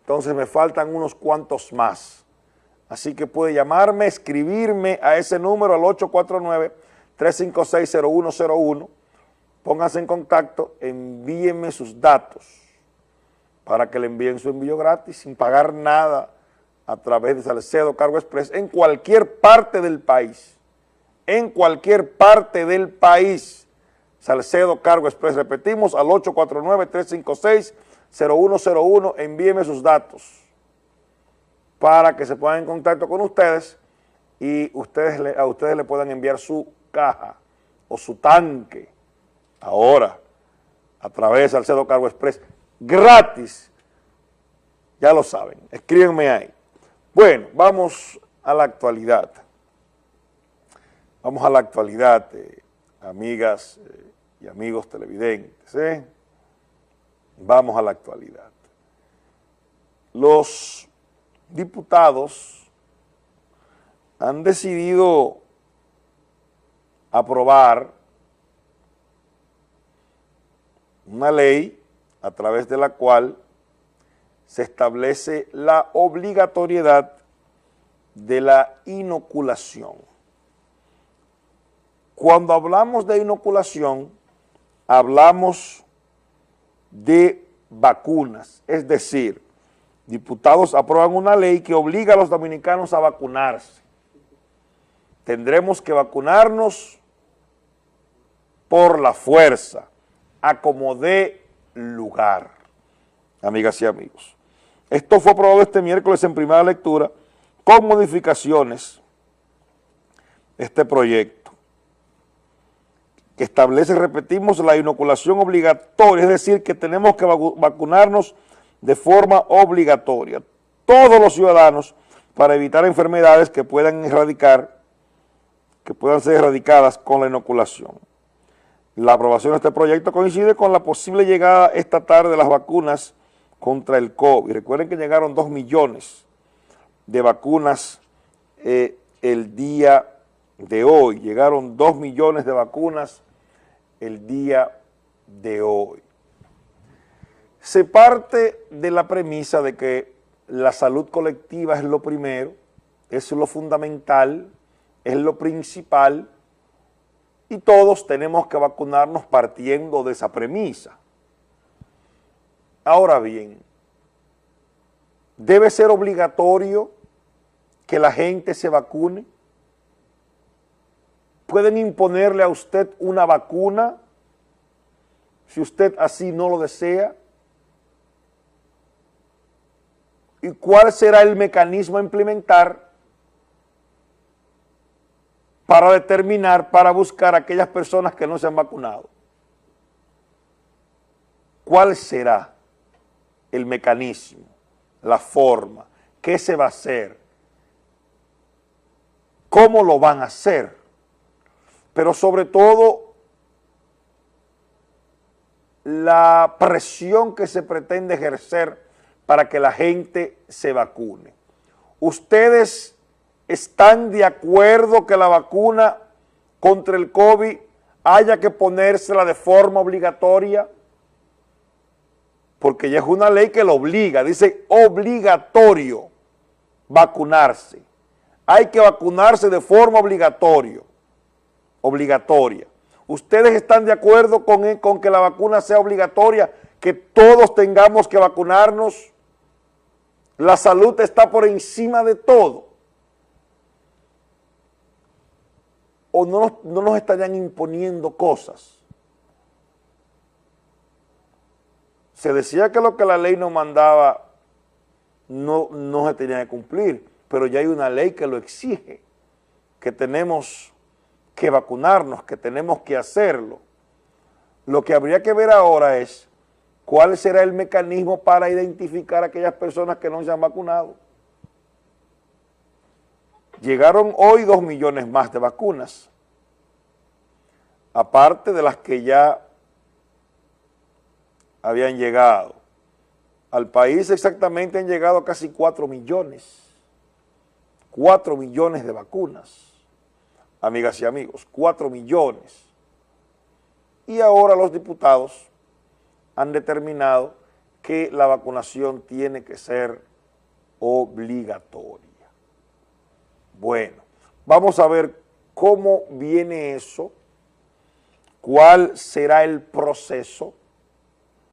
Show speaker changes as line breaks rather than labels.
entonces me faltan unos cuantos más. Así que puede llamarme, escribirme a ese número al 849-356-0101, pónganse en contacto, envíenme sus datos para que le envíen su envío gratis sin pagar nada a través de Salcedo Cargo Express en cualquier parte del país, en cualquier parte del país. Salcedo Cargo Express, repetimos, al 849-356-0101, envíeme sus datos para que se pongan en contacto con ustedes y ustedes a ustedes le puedan enviar su caja o su tanque ahora a través de Salcedo Cargo Express gratis. Ya lo saben, escríbenme ahí. Bueno, vamos a la actualidad. Vamos a la actualidad, eh, amigas eh, y amigos televidentes. ¿eh? Vamos a la actualidad. Los diputados han decidido aprobar una ley a través de la cual se establece la obligatoriedad de la inoculación. Cuando hablamos de inoculación, hablamos de vacunas, es decir, diputados aprueban una ley que obliga a los dominicanos a vacunarse. Tendremos que vacunarnos por la fuerza, a como dé lugar, amigas y amigos. Esto fue aprobado este miércoles en primera lectura con modificaciones este proyecto que establece, repetimos, la inoculación obligatoria, es decir, que tenemos que vacunarnos de forma obligatoria, todos los ciudadanos, para evitar enfermedades que puedan erradicar, que puedan ser erradicadas con la inoculación. La aprobación de este proyecto coincide con la posible llegada esta tarde de las vacunas contra el COVID. Recuerden que llegaron dos millones de vacunas eh, el día de hoy. Llegaron dos millones de vacunas el día de hoy. Se parte de la premisa de que la salud colectiva es lo primero, es lo fundamental, es lo principal, y todos tenemos que vacunarnos partiendo de esa premisa. Ahora bien, ¿debe ser obligatorio que la gente se vacune? ¿Pueden imponerle a usted una vacuna si usted así no lo desea? ¿Y cuál será el mecanismo a implementar para determinar, para buscar a aquellas personas que no se han vacunado? ¿Cuál será el mecanismo, la forma? ¿Qué se va a hacer? ¿Cómo lo van a hacer? Pero sobre todo, la presión que se pretende ejercer para que la gente se vacune. ¿Ustedes están de acuerdo que la vacuna contra el COVID haya que ponérsela de forma obligatoria? Porque ya es una ley que lo obliga, dice obligatorio vacunarse. Hay que vacunarse de forma obligatoria. Obligatoria. ¿Ustedes están de acuerdo con, con que la vacuna sea obligatoria, que todos tengamos que vacunarnos? La salud está por encima de todo. O no nos, no nos estarían imponiendo cosas. Se decía que lo que la ley nos mandaba no, no se tenía que cumplir, pero ya hay una ley que lo exige, que tenemos que vacunarnos, que tenemos que hacerlo. Lo que habría que ver ahora es ¿Cuál será el mecanismo para identificar a aquellas personas que no se han vacunado? Llegaron hoy dos millones más de vacunas, aparte de las que ya habían llegado. Al país exactamente han llegado casi cuatro millones, cuatro millones de vacunas, amigas y amigos, cuatro millones. Y ahora los diputados han determinado que la vacunación tiene que ser obligatoria. Bueno, vamos a ver cómo viene eso, cuál será el proceso